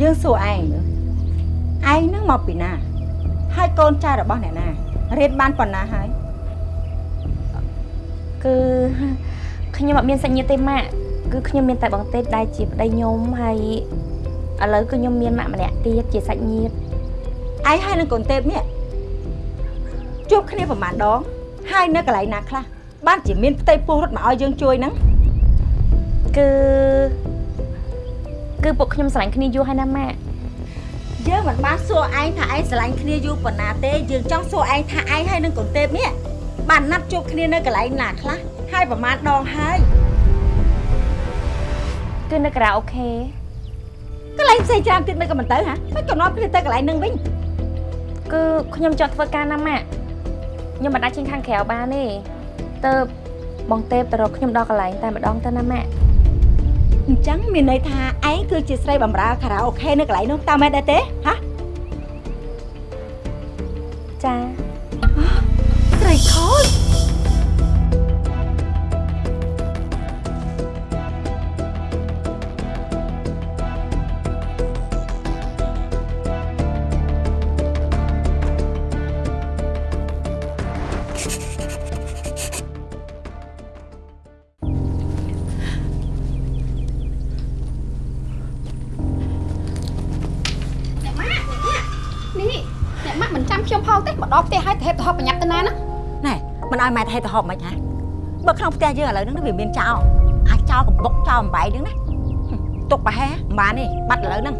យើងសួរឯងមើលឯងនឹងមកពីណា ហើយកូនចៅរបស់អ្នកណារៀនបានប៉ុណ្ណាហើយគឺខ្ញុំអត់មានសាច់ញាតិទេម៉ាក់គឺខ្ញុំមានតែបងទេពដែលជាប្តីខ្ញុំហើយឥឡូវគឺខ្ញុំមានម៉ាក់ម្នាក់ទៀតជាសាច់ញាតិឯងហើយនឹងកូនទេពនេះជួបគ្នាប្រហែលដង ហើយនៅកន្លែងណាខ្លះបានជាមានផ្ទៃពោះរត់មកឲ្យយើងជួយហ្នឹងគឺ គឺពួកខ្ញុំស្រឡាញ់គ្នាយូរហើយណាម៉ាក់យើងមិនបានសួរឯងថាឯងស្រឡាញ់គ្នាយូរប៉ុណ្ណាទេយើងចង់សួរឯងថាឯងហើយនឹងកូនទេពនេះបានណាត់ជួបគ្នានៅកន្លែងណាខ្លះហើយប្រហែលដងហើយគឺនៅការ៉ាអូខេកន្លែងផ្សេងច្រើនទៀតមិនក៏មិនទៅហ៎មិនក៏នាំគ្នាទៅកន្លែងហ្នឹងវិញគឺខ្ញុំចង់ធ្វើការណាម៉ាក់ខ្ញុំមិនអាចចេញខាងក្រៅបានទេទៅបងទេពទៅរកខ្ញុំដល់កន្លែងតែម្ដងទៅណាម៉ាក់ អញ្ចឹងមានន័យថាឯងគឺជាស្រីបម្រើខារ៉ាអូខេនៅកន្លែងនោះតើមែនដែរទេហ៎ចា ហេតុទៅហប់មិនហ៎បើក្នុងផ្ទះយើងឥឡូវហ្នឹងវាមានចោលអាចចោលកំបុកចោលអំបែងហ្នឹងណាហឹមទុកប្រហែលមិនបានទេបាត់ឥឡូវហ្នឹង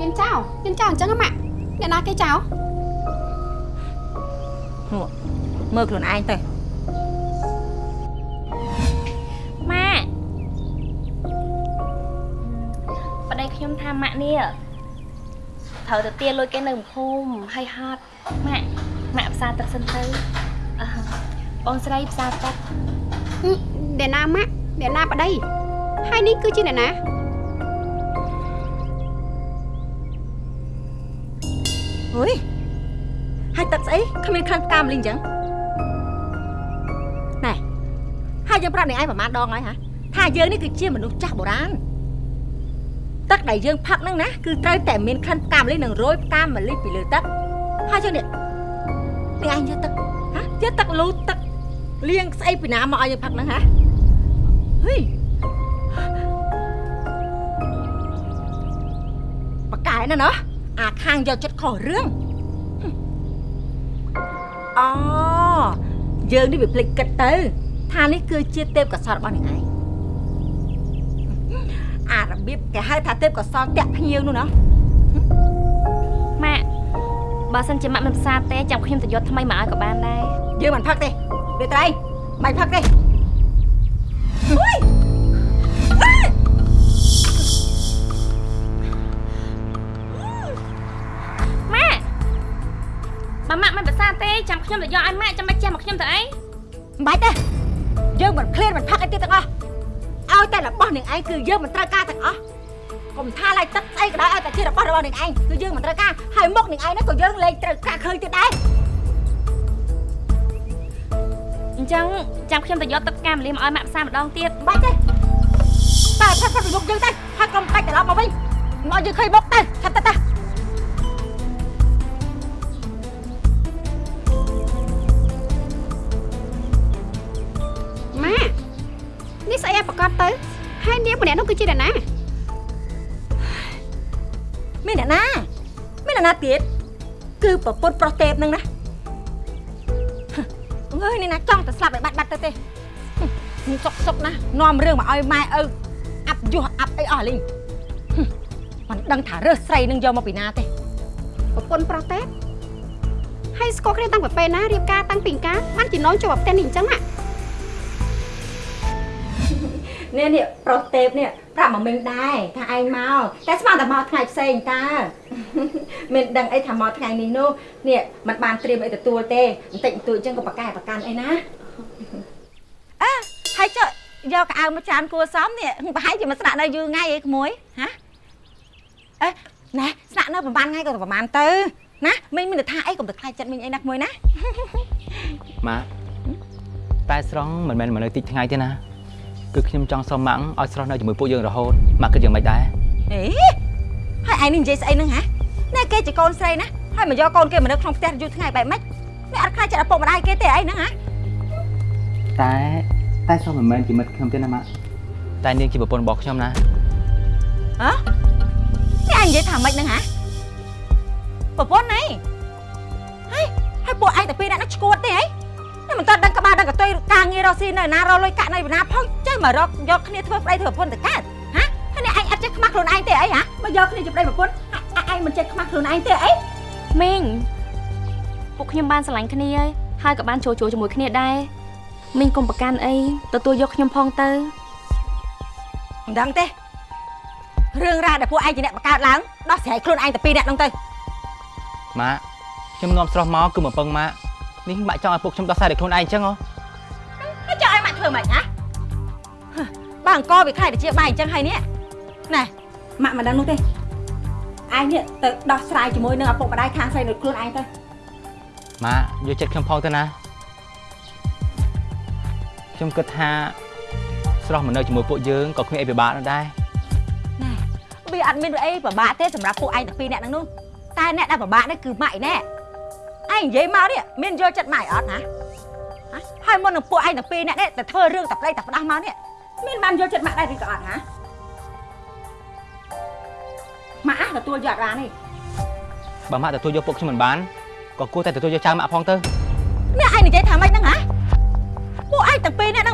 មានចៅមានចៅអញ្ចឹងហ៎ម៉ាក់អ្នកណាគេចៅមើលខ្លួនឯងទៅម៉ាក់ប្តីខ្ញុំថាម៉ាក់នេះត្រូវទៅទាលុយគេនៅភូមិហើយហត់ម៉ាក់ម៉ាក់ផ្សារទឹកសិនទៅអឺ បងស្រីផ្សារទឹកហឹមអ្នកណាម៉ាក់អ្នកណាប្តីហើយនេះគឺជាអ្នកណាហុយហើយទឹកស្អីគ្មានខាងផ្កាម្លីអញ្ចឹងណែហើយយើងប្រាប់អ្នកឯងប្រហែលដងហើយហ៎ថាយើងនេះគឺជាមនុស្សចាស់បុរាណទឹកដែលយើងផឹកហ្នឹងណាគឺត្រូវតែមានក្លិនផ្កាម្លីនិងរោយផ្កាម្លីពីលើទឹកហើយយើងនេះនេះឯងយកទឹកហ៎យកទឹកលូទឹក លាងស្អីពីណាមកឲ្យយើងផឹកហ្នឹងហ៎ហុយបកកែណាណោះអាខាងយកចិត្តខុសរឿងអូយើងនេះវាភ្លេចគិតទៅ ថានេះគឺជាទេពកោសលរបស់អ្នកឯងអារបៀបគេហៅថាទេពកោសលតាក់ភ្ញៀវនោះណាម៉ាក់បើសិនជាម៉ាក់មិនផ្សារទេចាំខ្ញុំទៅយកថ្មីមកឲ្យក៏បានដែរយើងមិនផឹកទេ វាត្រៃមិនផឹកទេអុយអើយម៉ាក់បើម៉ាក់មិនផ្សារទេចាំខ្ញុំទៅយកឲ្យម៉ាក់ចាំមិនចេះមកខ្ញុំទៅអីមិនបាច់ទេយើងមិនឃ្លានមិនផឹកអីទៀតទាំងអស់ឲ្យតែរបស់នឹងឯងគឺយើងមិនត្រូវការទាំងអស់កុំថាឡើយទឹកស្អីក៏ដោយឲ្យតែជារបស់របស់នឹងឯងគឺយើងមិនត្រូវការហើយមុខនឹងឯងនោះក៏យើងលែងត្រូវការឃើញទៀតដែរ ញ្ចឹងចាំខ្ញុំទៅយកទឹកផ្កាម្លីមកឲ្យម៉ាក់ផ្សារម្ដងទៀតបាច់ទេតែផាត់ផាត់ពីមុខយើងទៅហើយកុំបាច់ត្រឡប់មកវិញមកយើងឃើញមុខទៅថាត់ទៅតាម៉ាក់នេះស្អីឲ្យប្រកាសទៅហើយនាងម្នាក់នោះគឺជាអ្នកណាមានអ្នកណាមានអ្នកណាទៀតគឺប្រពន្ធប្រុសទេពនឹងណា អើយនេះណាចង់តែស្លាប់ឲ្យបាត់បាត់ទៅទេនេះសុកសុកណានាំរឿងមកឲ្យម៉ែឪអាប់យោះអាប់អីអស់លីងមិនដឹងថារើសស្រីនឹងយកមកពីណាទេប្រពន្ធប្រុសទេហើយស្គាល់គ្នាតាំងពីពេលណារៀបការតាំងពីកាបានជានាំចូលមកផ្ទះនេះអញ្ចឹងម៉ា នេះនេះប្រុសទេពនេះប្រាប់មកមិញដែរថាឯងមកតែស្មានតែមកថ្ងៃផ្សេងតើមានដឹងអីថាមកថ្ងៃនេះនោះនេះมันបានត្រៀមអីទទួលទេបន្តិចបន្តួចអញ្ចឹងក៏ប្រកែប្រកាន់អីណាអើហើយចុះយកកៅអៅមកចានគួសមនេះប្រហែលជាមកស្នាក់នៅយូរថ្ងៃអីក្មួយហ៎អេណែស្នាក់នៅប្រហែលថ្ងៃក៏ប្រហែលទៅណាមិញមានតែថាអីកុំទៅខ្លាចចិត្តមិញអីណាក្មួយណាម៉ាក់តែស្រង់មិនមែនមកនៅតិចថ្ងៃទេណា គឺខ្ញុំចង់សុំម៉ាក់ឲ្យស្រស់នៅជាមួយពួកយើងរហូតម៉ាក់គិតយ៉ាងម៉េចដែរអេហើយឯងនេះនិយាយស្អីហ្នឹងហ៎ណែគេជាកូនស្រីណាហើយមកយកកូនគេមកនៅក្នុងផ្ទះយូរថ្ងៃបែបម៉េចវាអត់ខ្លាចចិត្តឪពុកម្ដាយគេទេអីហ្នឹងហ៎តែតែស្រស់មិនមែនជាមិត្តខ្ញុំទេណាម៉ាក់តែនាងជាប្រពន្ធរបស់ខ្ញុំណាហ៎នេះឯងនិយាយថាម៉េចហ្នឹងហ៎ប្រពន្ធណៃហើយហើយពួកឯងតែពីរនាក់ហ្នឹងឈួតទេហី នេះមិនតើដឹងក្បាលដឹងកតុយការងាររកស៊ីនៅណារកលុយកាក់នៅណាផងចេះមករកយកគ្នាធ្វើប្តីធ្វើប្រពន្ធទៅកើតហ៎ហើយនេះឯងអត់ចេះខ្មាស់ខ្លួនឯងទេអីហ៎មកយកគ្នាជាប្តីប្រពន្ធឯងមិនចេះខ្មាស់ខ្លួនឯងទេអីមីងពួកខ្ញុំបានស្រឡាញ់គ្នាហើយហើយក៏បានចូលចូលជាមួយគ្នាដែរមីងកុំប្រកាន់អីទទួលយកខ្ញុំផងទៅមិនដឹងទេរឿងរ៉ាវដែលពួកឯងជាអ្នកបង្កើតឡើងដោះស្រាយខ្លួនឯងតែពីរនាក់ហ្នឹងទៅម៉ាក់ខ្ញុំនាំស្រស់មកគឺមកពឹងម៉ាក់ នេះម៉ាក់ចង់ឲ្យពួកខ្ញុំដោះស្រាយដោយខ្លួនឯងអញ្ចឹងហ៎ហើយចង់ឲ្យម៉ាក់ធ្វើម៉េចហ៎ហ៎បើអង្គវាខ្លាយទៅជាបាយអញ្ចឹងហើយនេះណែម៉ាក់មិនដឹងនោះទេឯងនេះទៅដោះស្រាយជាមួយនឹងឪពុកម្ដាយខាងស្រីដូចខ្លួនឯងទៅម៉ាក់យកចិត្តខ្ញុំផងទៅណាខ្ញុំគិតថាស្រស់មកនៅជាមួយពួកយើងក៏គ្មានអីពិបាកនោះដែរណែវាអត់មានអីពិបាកទេសម្រាប់ពួកឯងតែពីរនាក់ហ្នឹងនោះតែអ្នកដែលពិបាកនេះគឺម៉ាក់ឯណែ ឯងនិយាយមកនេះមានយកចិត្តម៉ាក់អត់ណាហ៎ហើយមុននឹងពួកឯងតែពីរនាក់នេះតែធ្វើរឿងតែប្តីតែផ្ដាស់មកនេះមានបានយកចិត្តម៉ាក់ដែរឬក៏អត់ហ៎ម៉ាក់អះទទួលយកអត់បានទេបើម៉ាក់ទទួលយកពួកខ្ញុំមិនបានក៏គួរតែទទួលយកចៅម៉ាក់ផងទៅនេះឯងនិយាយថាម៉េចហ្នឹងហ៎ពួកឯងទាំងពីរនាក់ហ្នឹង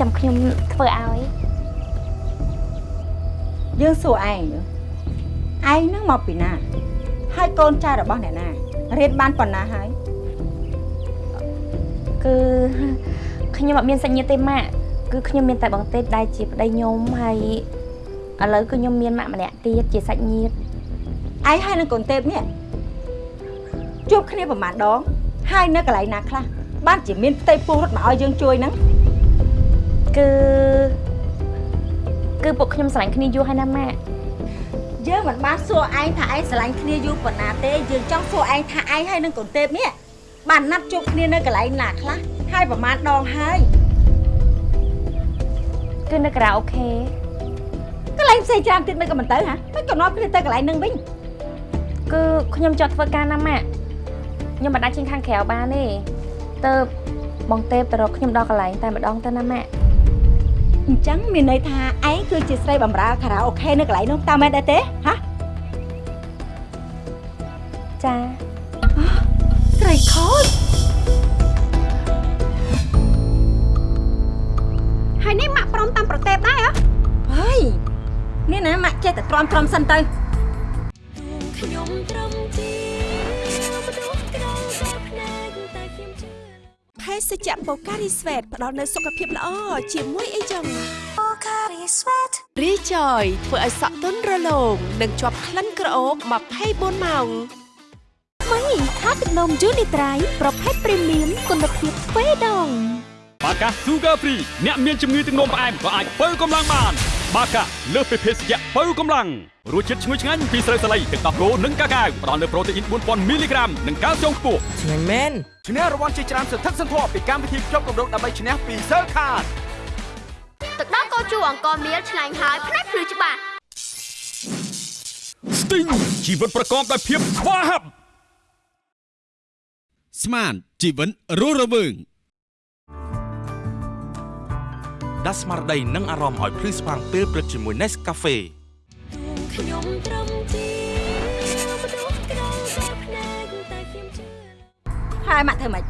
ចាំខ្ញុំធ្វើឲ្យយើងសួរឯងមើលឯងហ្នឹងមកពីណា ហើយកូនចៅរបស់អ្នកណារៀនបានប៉ុណ្ណាហើយគឺខ្ញុំអត់មានសាច់ញាតិទេម៉ាក់គឺខ្ញុំមានតែបងទេពដែលជាប្តីខ្ញុំហើយឥឡូវគឺខ្ញុំមានម៉ាក់ម្នាក់ទៀតជាសាច់ញាតិឯងហើយនឹងកូនទេពនេះជួបគ្នាប្រហែលដងហើយនៅកន្លែងណាខ្លះបានជាមានផ្ទៃពោះរត់មកឲ្យយើងជួយហ្នឹង គឺគឺពួកខ្ញុំស្រឡាញ់គ្នាយូរហើយណាម៉ាក់យើងមិនបានសួរឯងថាឯងស្រឡាញ់គ្នាយូរប៉ុណ្ណាទេយើងចង់សួរឯងថាឯងហើយនឹងកូនទេពនេះបានណាត់ជួបគ្នានៅកន្លែងណាខ្លះហើយប្រហែលដងហើយគឺនៅការ៉ាអូខេកន្លែងផ្សេងច្រើនទៀតមិនក៏មិនទៅហ៎មិនក៏នាំគ្នាទៅកន្លែងហ្នឹងវិញគឺខ្ញុំចង់ធ្វើការណាម៉ាក់ខ្ញុំមិនអាចចេញខាងក្រៅបានទេទៅបងទេពទៅរកខ្ញុំដល់កន្លែងតែម្ដងទៅណាម៉ាក់ អញ្ចឹងមានន័យថាឯងគឺជាស្រីបម្រើខារ៉ាអូខេនៅកន្លែងនោះតើមែនដែរទេហ៎ចាស្រីខូចហើយនេះម៉ាក់ព្រមតាមប្រទេពដែរហ៎ហើយនេះណាម៉ាក់ចេះតែទ្រាំទ្រាំសិនទៅខ្ញុំត្រឹមជា សជ្ជៈបូការីស្វេតផ្ដល់នូវសុខភាពល្អជាមួយអីចឹង Pocari Sweat រីចយធ្វើឲ្យសក់ទន់រលោងនិងជាប់ក្លិនក្រអូប24ម៉ោងថ្មីថាទឹកនំយូនីត្រៃប្រភេទព្រីមៀមគុណភាពទ្វេដងបាកា Sugar Free អ្នកមានជំងឺទឹកនោមផ្អែមក៏អាចបើកម្លាំងបាន បាកាលើសពីភេសជ្ជៈបើកម្លាំងរសជាតិឈ្ងុយឆ្ងាញ់ពីស្រូវសាលីទឹកដោះគោនិងកាកាវផ្ដល់នូវប្រូតេអ៊ីន4000មីលីក្រាមនិងកាល់ស្យូមខ្ពស់ឆ្ងាញ់មែនឈ្នះរង្វាន់ជាច្រើនសន្ធឹកសន្ធាប់ពីកម្មវិធីជប់កម្រងដើម្បីឈ្នះពី Sir Card ទឹកដោះគោជូរអង្គមៀលឆ្ងាញ់ហើយផ្នែកភ្លឺច្បាស់ Sting ជីវិតប្រកបដោយភាពស្វាហាប់ស្មានជីវិតរស់រវើង ស់ស្មារតីនិងអារម្មណ៍ឲ្យភ្លឺស្វាងពេលព្រឹកជាមួយ Nescafe ខ្ញុំត្រឹមជាមនុស្សក្រៅតែភ្នែកតែខ្ញុំជឿហើយម៉ាក់ធ្វើម៉េច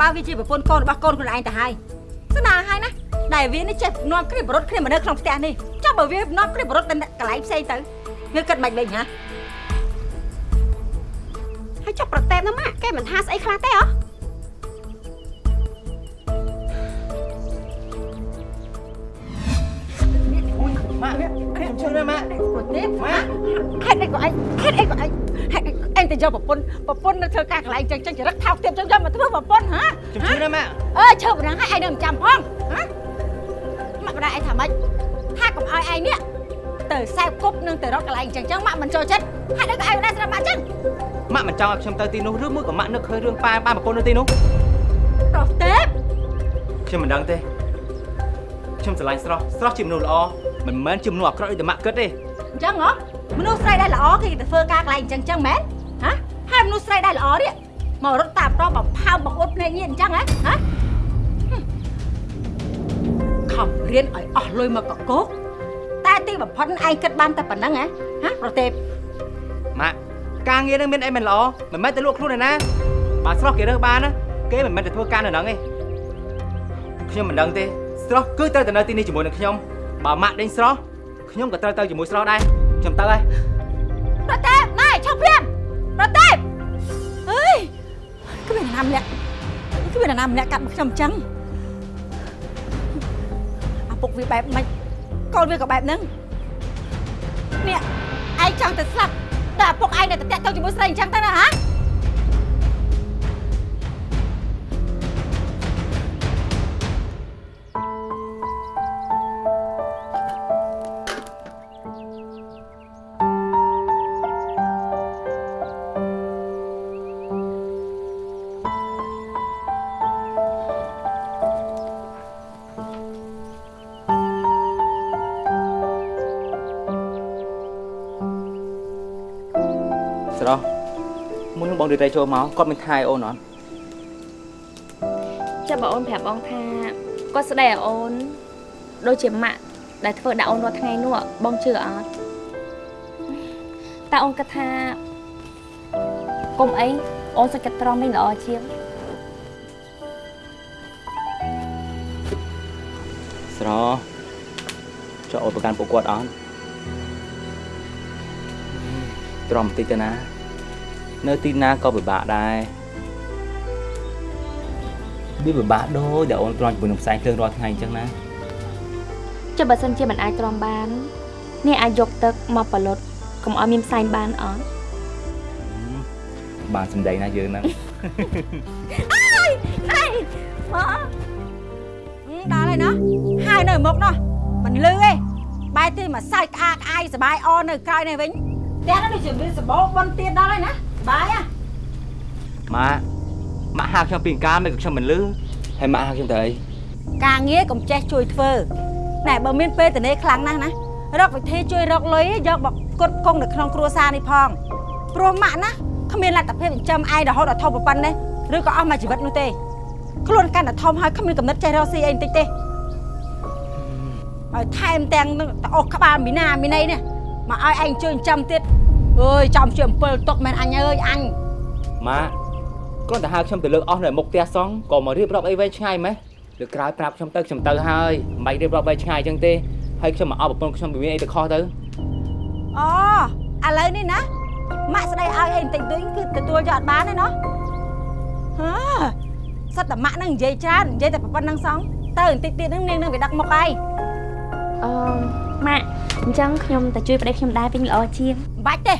បើវាជាប្រពន្ធកូនរបស់កូនខ្លួនឯងទៅហើយស្នាហើយណាដែលវានេះចេះនាំគ្នាបរត់គ្នាមកនៅក្នុងផ្ទះនេះចុះបើវានាំគ្នាបរត់ទៅកន្លែងផ្សេងទៅវាគិតមិនវិញហ៎ហើយចុះប្រតេបណាម៉ាក់គេមិនថាស្អីខ្លះទេហ៎ ហេតុអីក៏ឯងហេតុអីឯងទៅយកប្រពន្ធប្រពន្ធនៅធ្វើការកន្លែងចឹងចឹងចរិតថោកទាបចឹងយកមកធ្វើប្រពន្ធហ៎ខ្ញុំជួយណាម៉ាក់អើឈើប៉ុណ្ណឹងហើយឯងនៅមិនចាំផងហ៎ម៉ាក់បដាឯងថាម៉េចថាកុំឲ្យឯងនេះទៅសែបគប់នឹងទៅរកកន្លែងចឹងចឹងម៉ាក់មិនចូលចិត្តហេតុអីក៏ឯងមិនដែរស្រាប់ម៉ាក់ចឹងម៉ាក់មិនចង់ឲ្យខ្ញុំទៅទីនោះឬមួយក៏ម៉ាក់នឹកឃើញរឿងប៉ាប៉ាប្រពន្ធនៅទីនោះប្រទេបខ្ញុំមិនដឹងទេខ្ញុំស្រឡាញ់ស្រស់ស្រស់ជាមនុស្សល្អមិនមែនជាមនុស្សអាក្រក់ដូចតែម៉ាក់គិតទេអញ្ចឹងហ៎ មនុស្សស្រីដែលល្អគេទៅធ្វើការកន្លែងចឹងចឹងមែនហ៎ហើយមនុស្សស្រីដែលល្អនេះមករត់តាមតបបំផើមបង្អួតភ្នែកញៀនអញ្ចឹងហ៎ហ៎ខំរៀនឲ្យអស់លុយមកកកោកតែទីបំផុតឯងគិតបានតែប៉ុណ្្នឹងហ៎ហ៎ប្រទេបម៉ាក់ការងារនឹងមានអីមិនល្អមិនមែនតែលក់ខ្លួនឯណាបើស្រស់គេរើសបានណាគេមិនមែនតែធ្វើការនៅហ្នឹងទេខ្ញុំមិនដឹងទេស្រស់គឺត្រូវតែនៅទីនេះជាមួយនឹងខ្ញុំបើម៉ាក់ដេញស្រស់ខ្ញុំក៏ត្រូវទៅជាមួយស្រស់ដែរ ខ្ញុំទៅហើយប្រទេបណែឈប់ព្រាមប្រទេបអើយគ្មានអ្នកណាម្នាក់គ្មានអ្នកណាម្នាក់កាត់មកខ្ញុំអញ្ចឹងអាពុកវាបែបម៉េចកូនវាក៏បែបហ្នឹងនេះឯងចង់ទៅស្លាប់តែអាពុកឯងនៅតែតាក់ទងជាមួយស្រីអញ្ចឹងទៅណាហ៎ ននឹងបងរីរ៉ៃចូលមកគាត់មានថែអូនអត់ចាំបើអូនប្រាប់បងថាគាត់ស្ដីឲ្យអូនដូចជាម៉ាក់ដែលធ្វើដាក់អូនរាល់ថ្ងៃនោះបងជឿអត់តែអូនគិតថាកុំអីអូនសុខចិត្តត្រង់វិញល្អជាងស្រស់ចុះអូនប្រកាន់ពួកគាត់អត់ទ្រាំបន្តិចទៅណា នៅទីណាក៏ពិបាកដែរវាពិបាកដូចដែលអូនទ្រាំជាមួយនឹងផ្សែងភ្លើងរាល់ថ្ងៃអញ្ចឹងណាចុះបើសិនជាមិនអាចទ្រាំបាននេះអាចយកទឹកមកបលុតកុំឲ្យមានផ្សែងបានអត់បានសម្ដីណាយើងហ្នឹងអើយអីមកដល់ហើយណោះហើយនៅមុខណោះមិនលឺទេបែរទីមកសើចក្អាកក្អាយសបាយអនៅក្រោយនេះវិញផ្ទះនោះដូចជាមានសបោបនទៀតដល់ហើយណា បាយហ่ะម៉ាក់ម៉ាក់ហៅខ្ញុំពីអង្ការមិនក៏ខ្ញុំមិនលឺហើយម៉ាក់ហៅខ្ញុំទៅអីការងារកុំចេះជួយធ្វើណែបើមានពេលតនេខ្លាំងណាស់ណារកវិធីជួយរកលុយយកមកផ្គត់ផ្គង់នៅក្នុងគ្រួសារនេះផងព្រោះម៉ាក់ណាគ្មានលទ្ធភាពចិញ្ចឹមឯងរហូតដល់ធំប៉ុណ្ណេះឬក៏អស់មួយជីវិតនោះទេខ្លួនកាន់តែធំហើយគ្មានកំណត់ចេះរកស៊ីអីបន្តិចទេហើយថែមទាំងនឹងតអុសក្បាលមីណាមីណីនេះមកឲ្យឯងជួយចិញ្ចឹមទៀត អើយចំជាអំពិលទុកមែនអញអើយអញម៉ាក់គ្រាន់តែហៅខ្ញុំទៅលើកអស់នៅមុខផ្ទះសងក៏មករៀបរាប់អីវែងឆ្ងាយម៉េះលើកក្រោយប្រាប់ខ្ញុំទៅខ្ញុំទៅហើយមិនបាច់រៀបរាប់វែងឆ្ងាយអញ្ចឹងទេហើយខ្ញុំមកអោបប្រពន្ធខ្ញុំពីមានអីទៅខុសទៅអូឥឡូវនេះណាម៉ាក់ស្ដីឲ្យអីបន្តិចតួចគឺទទួលយកអត់បានទេណោះហើសិតតែម៉ាក់នឹងនិយាយច្រើននិយាយតែប៉ុណ្្នឹងសងទៅបន្តិចទៀតហ្នឹងនាងនឹងវាដឹកមុខហើយអឺ ម៉ាក់អញ្ចឹងខ្ញុំទៅជួយប្តីខ្ញុំដែរវិញល្អជាងមិនបាច់ទេ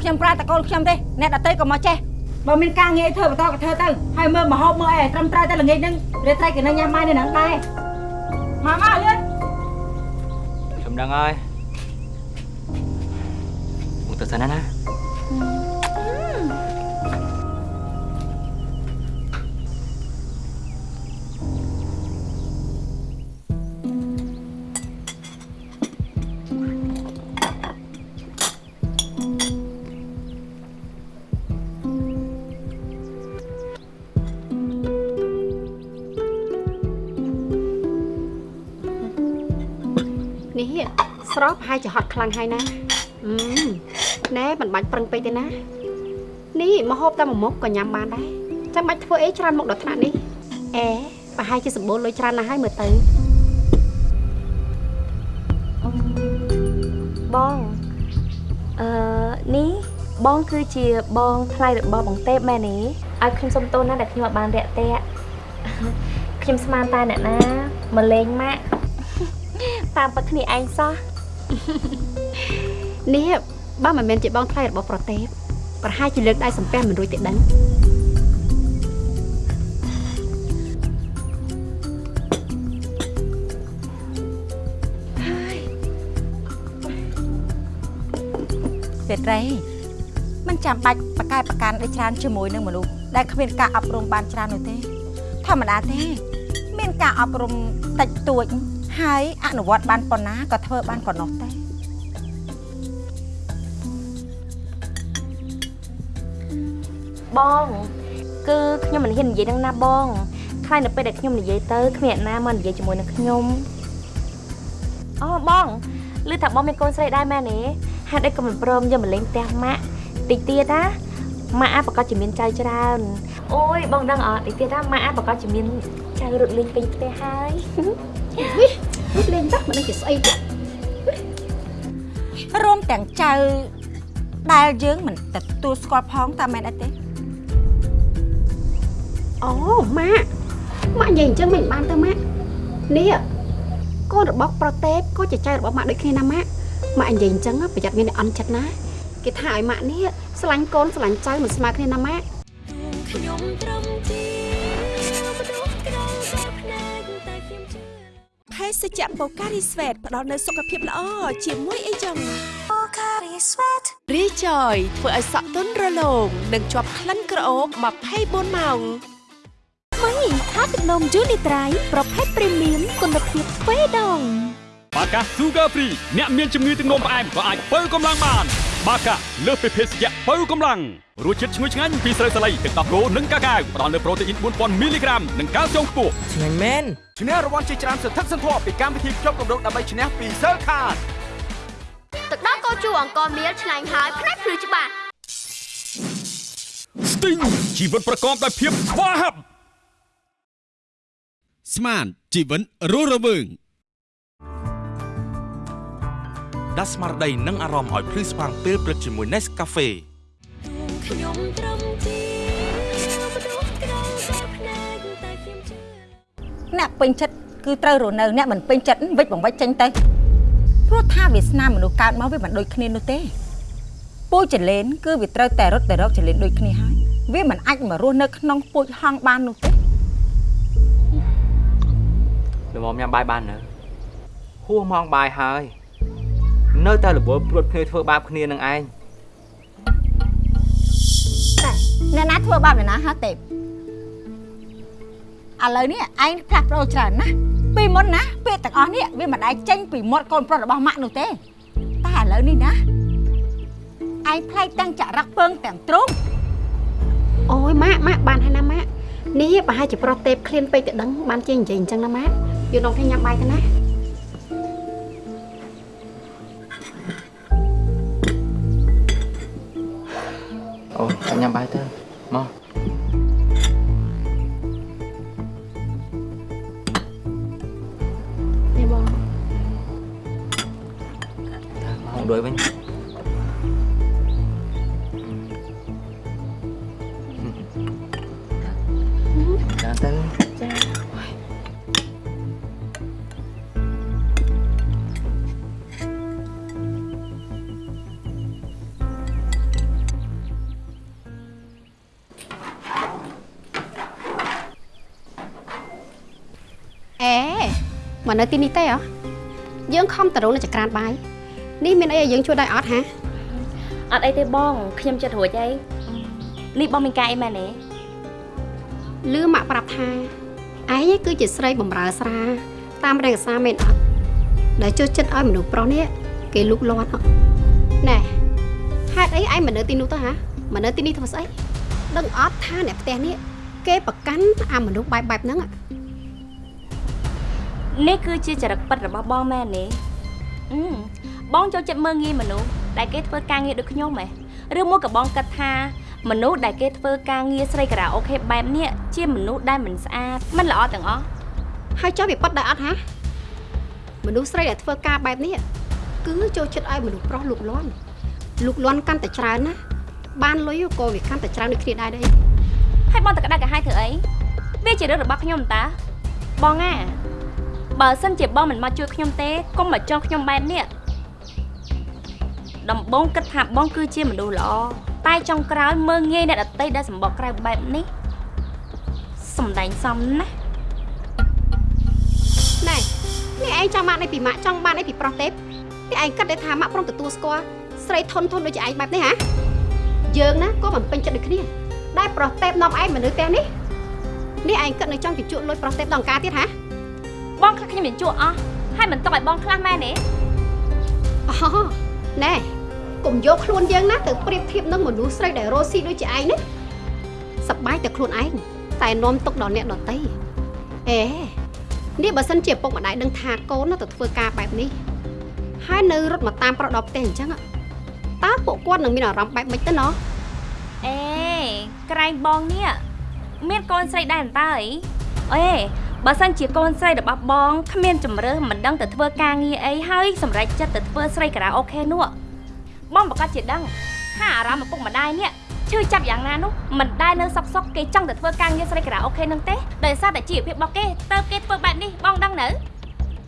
ខ្ញុំប្រើតកូនខ្ញុំទេអ្នកដតីក៏មកចេះបើមានការងារធ្វើបន្តក៏ធ្វើទៅហើយមើលមហូបមើលអីត្រឹមត្រូវតែល្ងាចហ្នឹងរាត្រីក៏នៅញ៉ាំបាយនៅហ្នឹងដែរមកមកលឿនខ្ញុំដឹងហើយមកទៅសិនណា នេះស្រស់ប្រហែលជាហត់ខ្លាំងហើយណាអឺណែមិនបាច់ប្រឹងពេកទេណា នេះមកហូបតែមួយមុខក៏ញ៉ាំបានដែរចាំបាច់ធ្វើអីច្រើនមុខដល់ថ្នាក់នេះអេប្រហែលជាសម្បូរលុយច្រើនណាស់ហើយមើលទៅបងអឺនេះបងគឺជាបងថ្លៃរបស់បងទេពមែនទេឲ្យខ្ញុំសុំទោសណាដែលខ្ញុំអត់បានរាក់ទាក់ខ្ញុំស្មានតែអ្នកណាមកលេងម៉ាក់ តាមពិតគ្នាឯងសោះនេះបើមិនមែនជាបងថ្លៃរបស់ប្រទេពប្រហែលជាលើកដៃសំពះមិនរួចទេដឹងសេត្រីมันចាំបាច់ប្រកែកប្រកាន់ដូចច្រើនជាមួយនឹងមនុស្សដែលគ្មានការអប់រំបានច្រើននោះទេធម្មតាទេ មានការអប់រំតិចតួច ហើយអនុវត្តបានប៉ុណ្ណាក៏ធ្វើបានប៉ុណ្ណោះទេបងគឺខ្ញុំមិនហ៊ាននិយាយនឹងណាបងខ្លាចនៅពេលដែលខ្ញុំនិយាយទៅគ្មានអ្នកណាមកនិយាយជាមួយនឹងខ្ញុំអូបងឮថាបងមានកូនស្រីដែរមែនទេហេតុអីក៏មិនព្រមយកមកលេងផ្ទះម៉ាក់តិចទៀតណាម៉ាក់អាប្រកាសជាមានចៅច្រើនអូយបងដឹងអត់តិចទៀតណាម៉ាក់អាប្រកាសជាមានចៅរត់លេងពេញផ្ទះហើយ នេះលេងតោះមិនដឹងជាស្អីទេរួមទាំងចៅដែលយើងមិនទទួលស្គាល់ផងតាមមែនអត់ទេអូម៉ាក់ម៉ាក់និយាយអញ្ចឹងមិនបានទៅម៉ាក់នេះកូនរបស់ប្រទេពក៏ជាចៅរបស់ម៉ាក់ដូចគ្នាណាម៉ាក់ម៉ាក់និយាយអញ្ចឹងប្រយ័ត្នមានអ្នកអន់ចិត្តណាគេថាឲ្យម៉ាក់នេះស្រឡាញ់កូនស្រឡាញ់ចៅមិនស្មើគ្នាណាម៉ាក់ខ្ញុំត្រឹមជា សជ្ជៈបូការីស្វេតផ្ដល់នូវសុខភាពល្អជាមួយអីចឹងរីចយធ្វើឲ្យសក់ទន់រលោងនិងជាប់ក្លិនក្រអូប24ម៉ោងថ្មីថាទឹកនំយូនីត្រៃប្រភេទព្រីមៀមគុណភាពទ្វេដងបាកា Sugar Free អ្នកមានជំងឺទឹកនោមផ្អែមក៏អាចបើកម្លាំងបាន បាកាលើសពីភេសជ្ជៈបើកម្លាំងរសជាតិឈ្ងុយឆ្ងាញ់ពីស្រូវសាលីទឹកដោះគោនិងកាកាវផ្ដល់នូវប្រូតេអ៊ីន4000មីលីក្រាមនិងកាល់ស្យូមខ្ពស់ឆ្ងាញ់មែនឈ្នះរង្វាន់ជាច្រើនសន្ធឹកសន្ធាប់ពីកម្មវិធីជាប់កម្រងដើម្បីឈ្នះពី Sir Card ទឹកដោះគោជូរអង្គមៀលឆ្ងាញ់ហើយផ្នែកភ្លឺច្បាស់ Sting ជីវិតប្រកបដោយភាពស្វាហាប់ស្មានជីវិតរស់រវើង ដាស់ស្មារតីនិងអារម្មណ៍ឲ្យភ្លឺស្វាងពេលព្រឹកជាមួយ Nescafe ខ្ញុំត្រឹមជាមនុស្សក្រៅតែភ្នែកតែខ្ញុំជឿអ្នកពេញចិត្តគឺត្រូវរស់នៅអ្នកមិនពេញចិត្តវិចបង្វិចចេញទៅព្រោះថាវាសនាមនុស្សកើតមកវាមិនដូចគ្នានោះទេពូជចលេនគឺវាត្រូវតែរត់ទៅរកចលេនដូចគ្នាហើយវាមិនអាចមករស់នៅក្នុងពូជហងបាននោះទេល្មមញ៉ាំបាយបាននៅហួសម៉ោងបាយហើយ នៅតែរវល់ព្រួតគ្នាធ្វើបាបគ្នានឹងឯងតែអ្នកណាធ្វើបាបអ្នកណាហ่าទេឥឡូវនេះឯងផ្លាស់ប្ដូរច្រើនណាស់ពីមុនណាពេលទាំងអស់នេះវាមិនដែលចេញពីមាត់កូនប្រុសរបស់ម៉ាក់នោះទេ តែឥឡូវនេះណាឯងផ្លែកទាំងចរិតពើងទាំងទ្រូងអូយម៉ាក់ម៉ាក់បានហើយណាម៉ាក់នេះប្រហែលជាប្រទេពឃ្លានពេកទៅដឹងបានជានិយាយអញ្ចឹងណាម៉ាក់យកនំគ្នាញ៉ាំបាយទៅណា ញញ៉ាំបាយទៅ មកនៅទីនេះទេហ៎យើងខំតរងនៅចក្រានបាយនេះមានអីឲ្យយើងជួយដែរអត់ហាអត់អីទេបងខ្ញុំចិត្តរួចហើយនេះបងមានការអីមែនទេលឺម៉ាក់ប្រាប់ថាឯងគឺជាស្រីបំរើស្រា តាមរង្គសាមែនអត់ដែលចូលចិត្តឲ្យមនុស្សប្រុសនេះគេលូកលាន់ហ៎ណែហេតុអីឯងមកនៅទីនោះទៅហាមកនៅទីនេះធ្វើស្អីដឹងអត់ថាអ្នកផ្ទះនេះគេប្រកាន់អាមនុស្សបែបបែបហ្នឹងហ៎ នេះគឺជាចរិតពិតរបស់បងមែនទេអឺបងចូលចិត្តមើងងាយមនុស្សដែលគេធ្វើការងារដូចខ្ញុំហ៎ឬមួយក៏បងគិតថាមនុស្សដែលគេធ្វើការងារស្រីការ៉ាអូខេបែបនេះជាមនុស្សដែលមិនស្អាតមិនល្អទាំងអស់ហើយចុះវាប៉ັດដែរអត់ហាមនុស្សស្រីដែលធ្វើការបែបនេះគឺចូលចិត្តឲ្យមនុស្សប្រុសលូកលាន់លូកលាន់កាន់តែច្រើនណាបានលុយក៏វាកាន់តែច្រើនដូចគ្នាដែរដែរហើយបងតក្តៅកាហាយធ្វើអីវាជារឿងរបស់ខ្ញុំតាបងអា បើសិនជាបងមិនមកជួយខ្ញុំទេកុំមកចង់ខ្ញុំបែបនេះដំបងគិតថាបងគឺជាមនុស្សល្អតែចុងក្រោយមើងងាយអ្នកដតីដែលសម្បកក្រៅបែបនេះសំដែងសំណាស់ណែនេះឯងចង់បានអីពីម៉ាក់ចង់បានអីពីប្រុសទេពនេះឯងគិតតែថាម៉ាក់ព្រមទទួលស្គាល់ស្រីធន់ធន់ដូចជាឯងបែបនេះហ៎យើងណាក៏មិនពេញចិត្តដូចគ្នាដែលប្រុសទេពនាំឯងមកនៅផ្ទះនេះនេះឯងគិតនៅចង់ជជក់លុយប្រុសទេពដល់ការទៀតហ៎ បងខ្លះខ្ញុំមិនជួអស់ហើយមិនទុកឲ្យបងខ្លះមែនទេអូណែកុំយកខ្លួនយើងណាទៅប្រៀបធៀបនឹងមនុស្សស្រីដែលរស់ស៊ីដូចជាឯងនេះសប្បាយតែខ្លួនឯងតែនាំទុកដល់អ្នកដទៃអេនេះបើសិនជាពុកម្ដាយដឹងថាកូនណាទៅធ្វើការបែបនេះហើយនៅរត់មកតាមប្រុសដល់ផ្ទះអញ្ចឹងតើពួកគាត់នឹងមានអារម្មណ៍បែបម៉េចទៅណោះអេក្រែងបងនេះមានកូនស្រីដែរអន្តើអីអេ បើសិនជាកូនស្រីរបស់បងគ្មានជំរឿមិនដឹងទៅធ្វើការងារអីហើយសម្រេចចិត្តទៅធ្វើស្រីការ៉ាអូខេនោះបងប្រកាសជាដឹងថាអារម្មណ៍ឪពុកម្ដាយនេះឈឺចាប់យ៉ាងណានោះមិនដែលនៅសុកសុកគេចង់ទៅធ្វើការងារស្រីការ៉ាអូខេនឹងទេដោយសារតែជីវភាពរបស់គេទៅគេធ្វើបែបនេះបងដឹងនៅ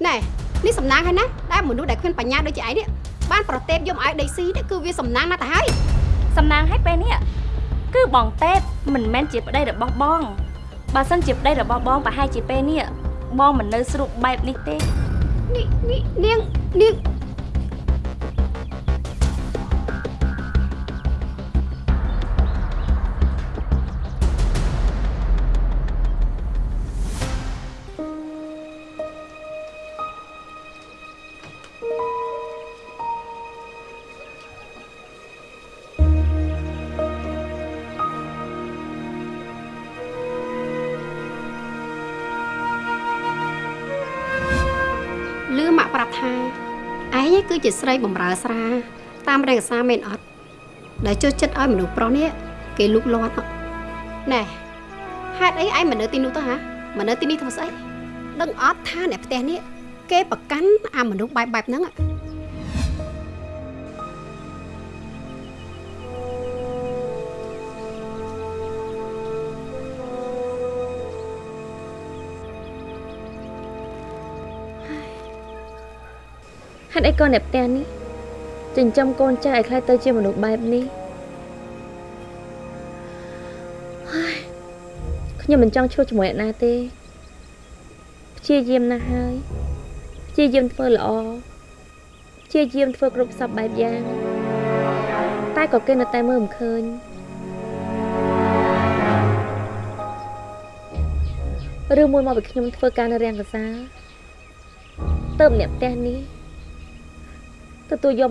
ណែនេះសំណាងហើយណាដែលមនុស្សដែលគ្មានបញ្ញាដូចជាឯងនេះបានប្រទេពយកមកឲ្យដីស៊ីនេះគឺវាសំណាងណាស់ទៅហើយសំណាងឲ្យពេលនេះគឺបងទេពមិនមែនជាប្តីរបស់បង បើសិនជាប្តីរបស់បងប្រហែលជាពេលនេះបងមិននៅស្រុកបែបនេះទេនេះនេះនាងនាង ជាស្រីបំរើស្រា តាមរេខាសាមែនអត់ដែលចុះចិត្តឲ្យមនុស្សប្រុសនេះគេលូកលាន់ហ៎ណែហេតុអីឯងមិននៅទីនោះទៅហ៎មិននៅទីនេះធ្វើស្អីដឹងអត់ថាអ្នកផ្ទះនេះគេប្រកាន់អាមនុស្សបែបបែបហ្នឹង ហ៎ហេតុអីកូនអ្នកផ្ទះនេះចិញ្ចឹមកូនចាស់ឲ្យខ្លាចទៅជាមនុស្សបែបនេះហើយខ្ញុំមិនចង់ឈ្លោះជាមួយអ្នកណាទេព្យាយាមណាស់ហើយព្យាយាមធ្វើល្អព្យាយាមធ្វើគ្រប់សពបែបយ៉ាង តែក៏គេនៅតែមើលមិនឃើញឬមួយមកពីខ្ញុំធ្វើការនៅរាំងកសាលទៅម្នាក់ផ្ទះនេះ ទទួលយក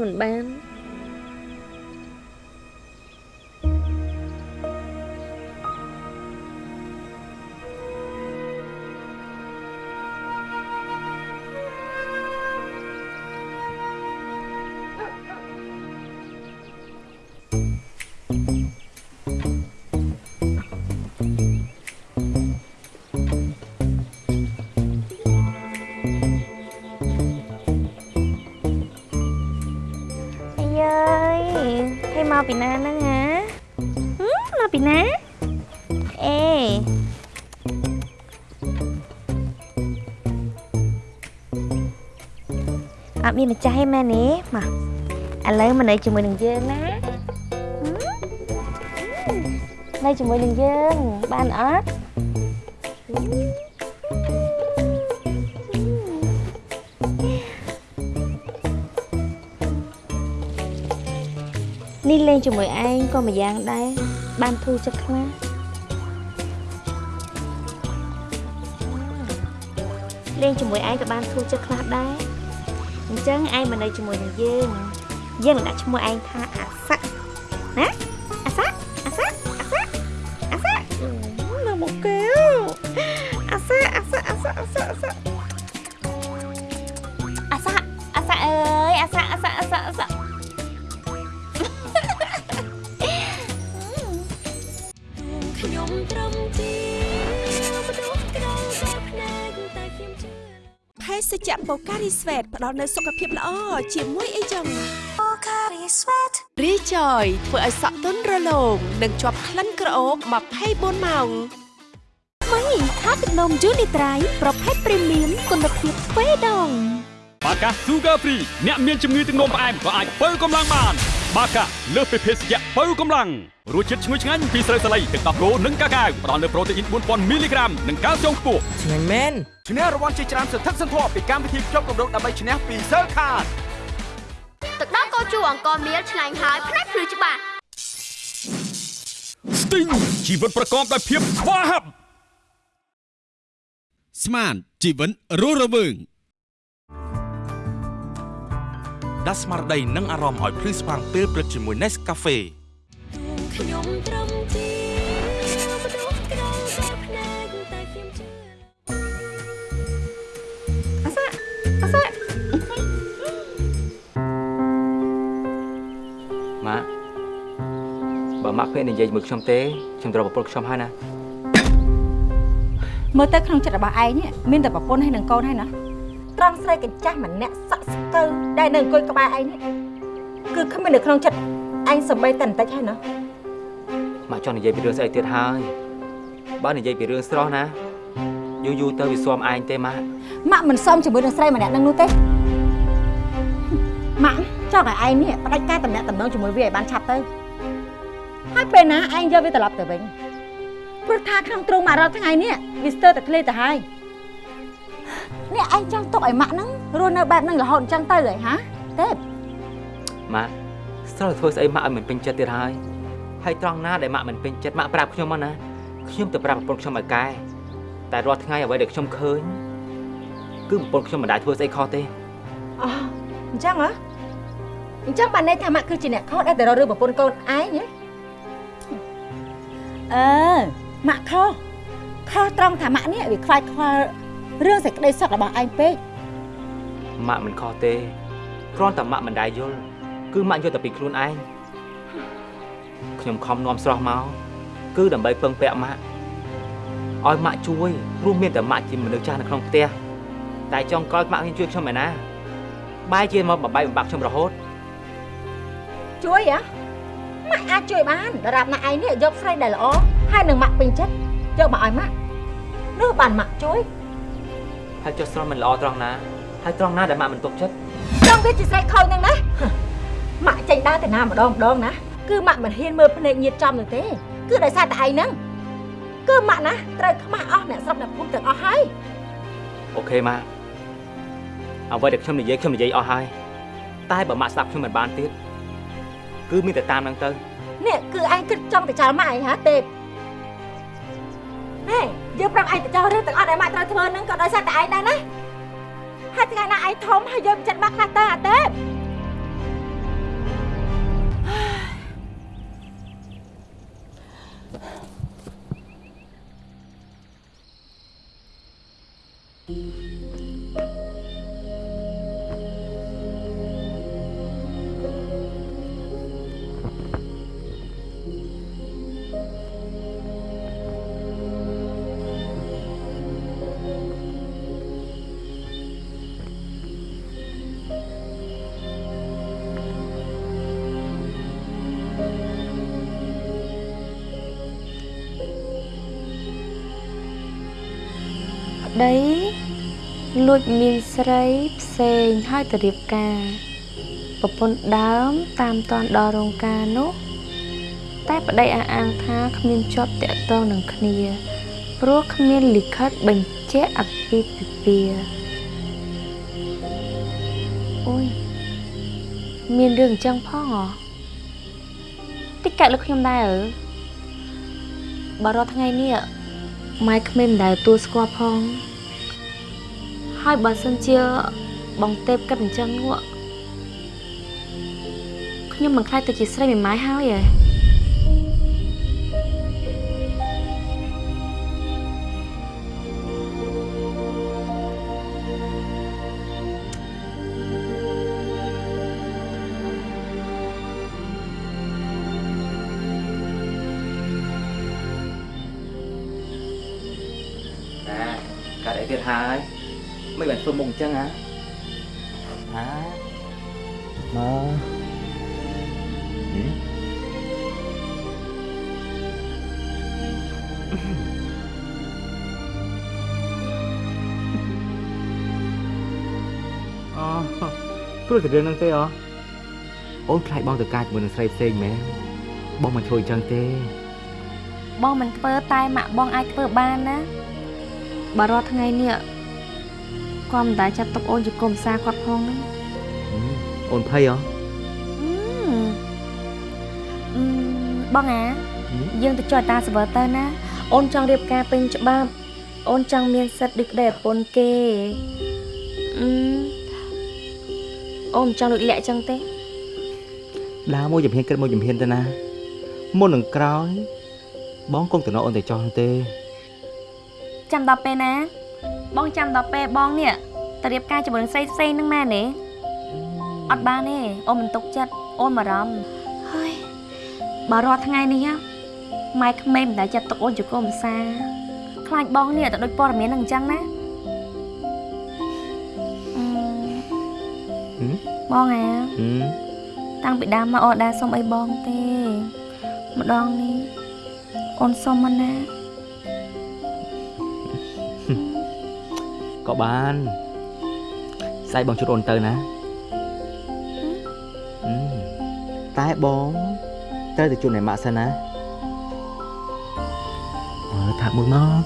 មកពីណាហ្នឹងហ៎ហឹមមកពីណាអេអត់មានម្ចាស់ទេមែនទេមកឥឡូវមកនៅជាមួយនឹងយើងណាហឹមនៅជាមួយនឹងយើងបានអត់ នេះលេងជាមួយឯងក៏មួយយ៉ាងដែរបានធូរចិត្តខ្លះលេងជាមួយឯងក៏បានធូរចិត្តខ្លះដែរអញ្ចឹងឯងមកនៅជាមួយនឹងយើងយើងនឹងដាក់ឈ្មោះឯងថាអា រីស្វេតផ្ដល់នូវសុខភាពល្អជាមួយអីចឹង Pocari Sweat រីចយធ្វើឲ្យសក់ទន់រលោងនិងជាប់ក្លិនក្រអូប24ម៉ោងថ្មីថាទឹកនំយូនីត្រៃប្រភេទព្រីមៀមគុណភាពទ្វេដងបាកា Sugar Free អ្នកមានជំងឺទឹកនោមផ្អែមក៏អាចបើកម្លាំងបាន បាកាលើសពីភេសជ្ជៈបើកម្លាំងរសជាតិឈ្ងុយឆ្ងាញ់ពីស្រូវសាលីទឹកដោះគោនិងកាកាវផ្ដល់នូវប្រូតេអ៊ីន4000មីលីក្រាមនិងកាល់ស្យូមខ្ពស់ឆ្ងាញ់មែនឈ្នះរង្វាន់ជាច្រើនសន្ធឹកសន្ធាប់ពីកម្មវិធីភ្ជាប់កម្រងដើម្បីឈ្នះពី Sir Card ទឹកដោះគោជូរអង្គមៀលឆ្ងាញ់ហើយផ្នែកភ្លឺច្បាស់ Sting ជីវិតប្រកបដោយភាពស្វាហាប់ស្មានជីវិតរស់រវើង ដាស់ស្មារតីនិងអារម្មណ៍ឲ្យភ្លឺស្វាងពេលព្រឹកជាមួយ Nescafe ខ្ញុំត្រឹមជាមនុស្សក្រៅតែភ្នែកតែខ្ញុំជឿអាសាអាសាម៉ាក់បើម៉ាក់ពេលនិយាយជាមួយខ្ញុំទេខ្ញុំត្រូវប្រពន្ធខ្ញុំហើយណាមើលទៅក្នុងចិត្តរបស់ឯងនេះមានតែប្រពន្ធហើយនឹងកូនហើយណា ត្រង់ស្រីកញ្ចាស់ម្នាក់សក់ស្កើដែលនៅអង្គុយក្បែរឯងនេះគឺគ្មាននៅក្នុងចិត្តឯងសំបីតែបន្តិចហើយណាម៉ាក់ចង់និយាយពីរឿងស្អីទៀតហើយបើនិយាយពីរឿងស្រស់ណាយូរយូរទៅវាស៊ាំឯងទេម៉ាក់ម៉ាក់មិនសមជាមួយនឹងស្រីម្នាក់នឹងនោះទេម៉ាក់ចង់ឲ្យឯងនេះផ្ដាច់ការតំណែងតំណងជាមួយវាឲ្យបានឆាប់ទៅហើយពេលណាឯងយកវាត្រឡប់ទៅវិញព្រោះថាក្នុងទ្រូងម៉ាក់រាល់ថ្ងៃនេះវាស្ទើរតែឃ្លាទៅហើយ នេះឯងចង់ទុកឲ្យម៉ាក់ហ្នឹងរស់នៅបែបហ្នឹងរហូតអញ្ចឹងទៅហើយហាទេពម៉ាក់ស្រស់ធ្វើស្អីម៉ាក់ឲ្យមិនពេញចិត្តទៀតហើយហើយត្រង់ណាដែលម៉ាក់មិនពេញចិត្តម៉ាក់ប្រាប់ខ្ញុំមកណាខ្ញុំទៅប្រាប់ប្រពន្ធខ្ញុំឲ្យកែតែរាល់ថ្ងៃអ្វីដែលខ្ញុំឃើញគឺប្រពន្ធខ្ញុំមិនដែលធ្វើស្អីខុសទេអូអញ្ចឹងហ៎អញ្ចឹងបានន័យថាម៉ាក់គឺជាអ្នកខុសដែលទៅរករឿងប្រពន្ធកូនឯងហ៎អឺម៉ាក់ខុសខុសត្រង់ថាម៉ាក់នេះវាខ្វាយខ្វល់ រឿងសេចក្តីសុខរបស់ឯងពេកម៉ាក់មិនខុសទេគ្រាន់តែម៉ាក់មិនដែលយល់គឺម៉ាក់យល់តែពីខ្លួនឯងខ្ញុំខំនាំស្រស់មកគឺដើម្បីពឹងពាក់ម៉ាក់ឲ្យម៉ាក់ជួយព្រោះមានតែម៉ាក់ជាមនុស្សចាស់នៅក្នុងផ្ទះតែចុងក្រោយម៉ាក់ខ្ញុំជួយខ្ញុំឯណាបែរជាមកបបាយបំបាក់ខ្ញុំរហូតជួយហ៎ម៉ាក់អាចជួយបានដរាបណាឯងនេះយកស្រីដែលល្អហើយនឹងម៉ាក់ពេញចិត្តយកមកឲ្យម៉ាក់នោះបានម៉ាក់ជួយ ហើយចុះស្រស់មិនល្អត្រង់ណាហើយត្រង់ណាដែលម៉ាក់មិនទុកចិត្តចង់វាជាស្រីខូចហ្នឹងណាម៉ាក់ចេញដើរទៅណាម្ដងម្ដងណាគឺម៉ាក់មិនហ៊ានមើលភ្នែកញៀតចំនោះទេគឺដោយសារតែឯងហ្នឹងគឺម៉ាក់ណាត្រូវខ្មាស់អស់អ្នកស្រុកអ្នកភូមិទាំងអស់ហើយអូខេម៉ាក់អ្វីដែលខ្ញុំនិយាយខ្ញុំនិយាយអស់ហើយតែបើម៉ាក់ស្ដាប់ខ្ញុំមិនបានទៀតគឺមានតែតាមហ្នឹងទៅនេះគឺឯងគិតចង់ទៅចោលម៉ាក់ឯងហាទេពហេ យើងប្រាប់ឯងទៅចោលរឿងទាំងអស់ដែលម៉ាក់ត្រូវធ្វើហ្នឹងក៏ដោយសារតែឯងដែរណាហើយថ្ងៃណាឯងធំហើយយើងចិត្តម៉ាក់ខ្លះទៅអាទេព លួចមានស្រីផ្សេងហើយទៅរៀបការប្រពន្ធដើមតាមតនដល់រោងការនោះតែប្តីអះអាងថាគ្មានជាប់តាក់ទងនឹងគ្នាព្រោះគ្មានលិខិតបញ្ជាក់អាពាហ៍ពិពាហ៍អូយមានរឿងអញ្ចឹងផងហ៎តិចកាត់លើខ្ញុំដែរអើបើរាល់ថ្ងៃនេះម៉ែក្មេងមិនដែលទទួលស្គាល់ផង ហើយបើសិនជាបងទេពគិតអញ្ចឹងនោះខ្ញុំមិនខ្លាចទៅជាស្រីមេម៉ាយហើយហ៎ណាកាត់អីទៀតហើយ មិនបានធ្វើមុខអញ្ចឹងហ៎ហាមកអូព្រោះតែរឿងហ្នឹងទេអូអូនខ្លាចបងទៅការជាមួយនឹងស្រីផ្សេងមែនបងមិនធ្វើអញ្ចឹងទេបងមិនធ្វើតែម៉ាក់បងអាចធ្វើបានណាបើរាល់ថ្ងៃនេះ គាត់មិនដែលចាត់ទុកអូនជាកុំសាគាត់ផងហ្នឹងអូនភ័យអូអឺអឺបងអាយើងទៅចុះតាសវើទៅណាអូនចង់រៀបការពេញច្បាប់អូនចង់មានសិទ្ធិដូចក្តីប្រពន្ធគេអឺអូនមិនចង់លួចលាក់ចឹងទេដើរមួយជំហានគិតមួយជំហានទៅណាមុននឹងក្រោយបងគង់តំណអូនទៅចោះទេចាំដល់ពេលណា បងចាំដល់ពេលបងនេះទៅរៀបការជាមួយនឹងស្រីផ្សេងហ្នឹងមែនទេអត់បានទេអូនមិនទុកចិត្តអូនបារម្ភហើយបើរាល់ថ្ងៃនេះម៉ែក្មេងមិនដែលចិត្តទុកអូនជាកូនភាសាខ្លាចបងនេះទៅដូចព័ត៌មានហ្នឹងអញ្ចឹងណាអឺបងអាហឹមតាំងពីដើមមកអូនដែរសុំអីបងទេម្ដងនេះអូនសុំមកណា ក៏បានស្អែកបងជួបអូនទៅណាហឹមតែបងត្រូវទៅជួបអ្នកម៉ាក់សិនណាមើលថាមួយមក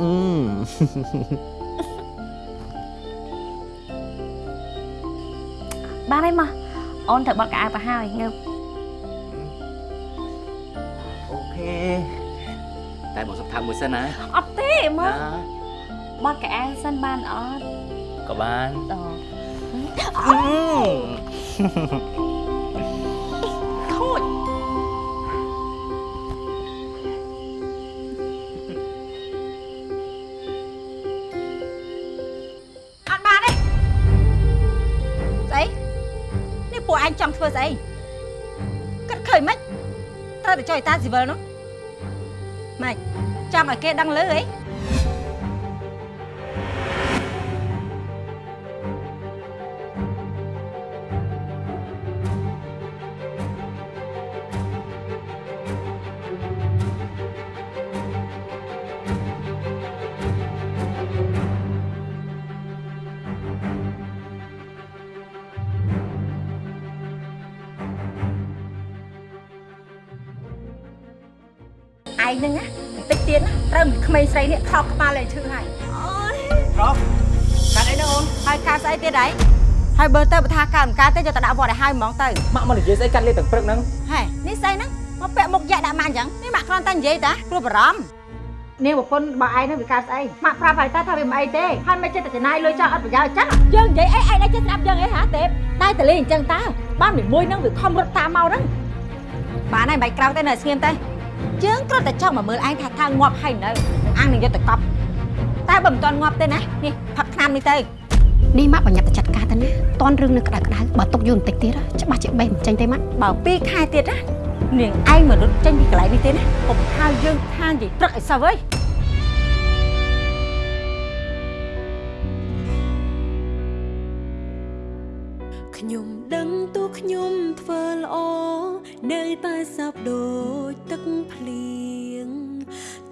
អឺបានហើយមកអូនត្រូវបត់កៅអៅទៅហើយងើបអូខេតែបងសុំថាមួយសិនណាអត់ទេមកណា បត់កៅអៅសិនបានអត់ក៏បានតអឺខូចអត់បានទេស្អីនេះពួកឯងចង់ធ្វើស្អីគិតឃើញមិនត្រូវតែចុយតាស៊ីវិលនោះម៉េចចង់ឲ្យគេដឹងលឺអី ហ្នឹងណាបន្តិចទៀតណាត្រូវក្មេងស្រីនេះខោកក្បាលលេឈឺហើយអូយប្រុសកាត់អីហ្នឹងអូនហើយការស្អីទៀតហើយហើយបើទៅបើថាការមិនការទេយកទៅដាក់វត្តឲ្យហើយហ្មងទៅម៉ាក់មកនិយាយស្អីកាត់លេទាំងព្រឹកហ្នឹងហេនេះស្អីហ្នឹងមកពាក់មុខយ៉ាក់ដាក់ម៉ាក់អញ្ចឹងនេះម៉ាក់គ្រាន់តែនិយាយតាព្រោះបារម្ភនេះប្រពន្ធរបស់ឯងហ្នឹងវាកើតស្អីម៉ាក់ប្រាប់ហើយតាថាវាមិនអីទេហើយមិនចិត្តចំណាយលុយចោលអត់ប្រយោជន៍ចឹងយើងនិយាយអីឯងឯងចេះស្ដាប់យើងអីហាទេតែតលេងអញ្ចឹងតើបានមួយមួយហ្នឹងវាខំរត់តាមមកហ្នឹងបានហើយមិនបាច់ក្រោកទេនៅស្ងៀមទៅ យើងគ្រាន់តែចង់មកមើលឯងថាថាងាប់ហើយនៅអាងនឹងយកទៅកប់តែបើមិនទាន់ងាប់ទេណានេះផឹកថ្នាំនេះទៅនេះម៉ាក់បញ្ញាប់ទៅចាត់ការទៅណាតនរឿងនឹងក្តៅក្តៅបើຕົកយូរបន្តិចទៀតច្បាស់ជាបេះមិនចេញទេម៉ាក់បើ2ខែទៀតណានាងឯងមករត់ចេញពីកន្លែងនេះទេណាកុំហៅយើងថានិយាយព្រឹកឲ្យសោះអើយខ្ញុំដឹងតួខ្ញុំធ្វើល្អ នៅតែសោកដូចទឹកភ្លៀង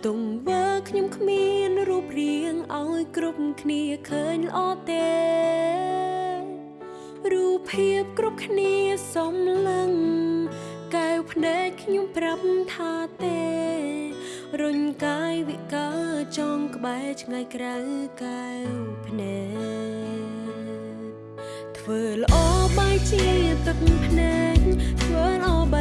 ទង្វើខ្ញុំគ្មានរូបរាងឲ្យគ្រប់គ្នាឃើញល្អទេរូបភាពគ្រប់គ្នាសំឡឹងកែវភ្នែកខ្ញុំប្រាប់ថាទេរុញកាយវិការចងក្បែរឆ្ងាយក្រៅកែវភ្នែកធ្វើល្អបែរជាទឹកភ្នែកធ្វើល្អ